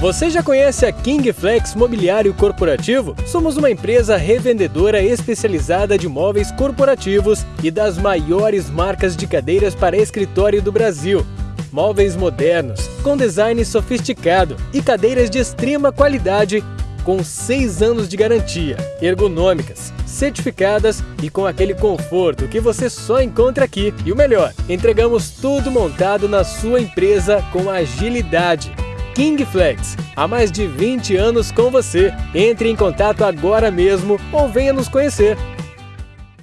Você já conhece a King Flex Mobiliário Corporativo? Somos uma empresa revendedora especializada de móveis corporativos e das maiores marcas de cadeiras para escritório do Brasil. Móveis modernos, com design sofisticado e cadeiras de extrema qualidade com 6 anos de garantia, ergonômicas, certificadas e com aquele conforto que você só encontra aqui. E o melhor, entregamos tudo montado na sua empresa com agilidade King Flex, há mais de 20 anos com você. Entre em contato agora mesmo ou venha nos conhecer.